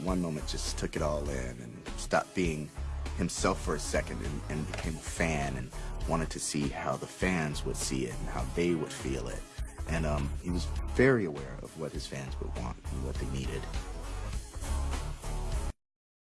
at one moment just took it all in and stopped being himself for a second and, and became a fan and wanted to see how the fans would see it and how they would feel it. And um, he was very aware of what his fans would want and what they needed.